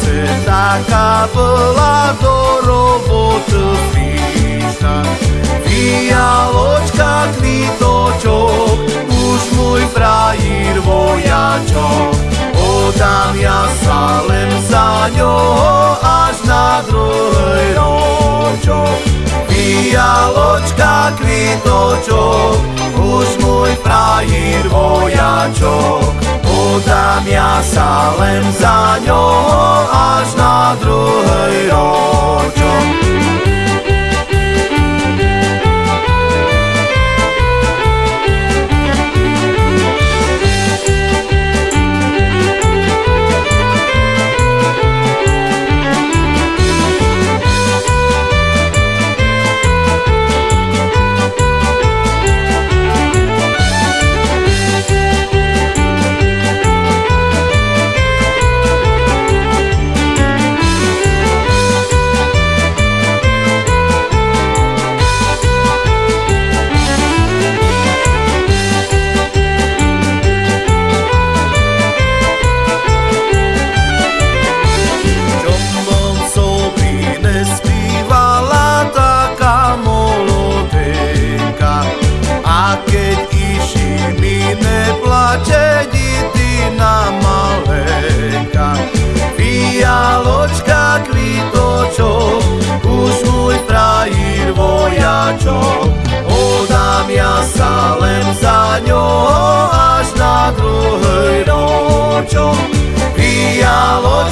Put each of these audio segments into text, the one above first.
se dacă la dorobotă frita Via ločka kvitočok, už môj frajír vojačok. Odám ja salem za ňoho až na druhý ročok. Via ločka kvitočok, už môj frajír vojačok. Odám ja salem za ňoho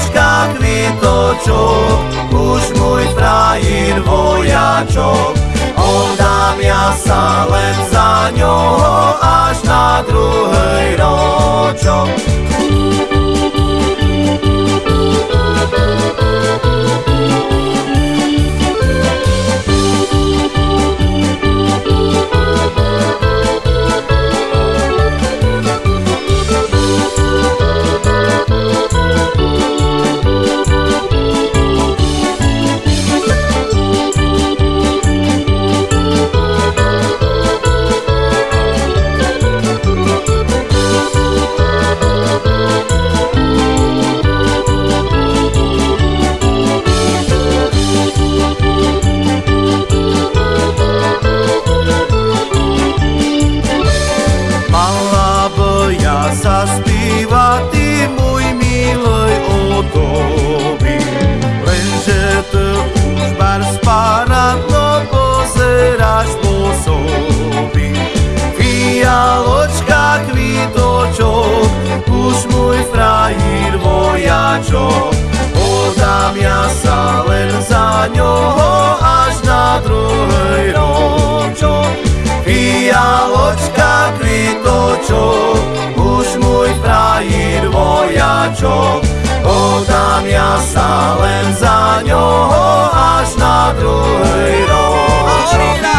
Hlavička kvitočok, už môj frajír vojačok. Oddám ja sa len za ňoho až na druhý ročok. nováčok. Podám ja sa len za ňoho až na druhý ročok.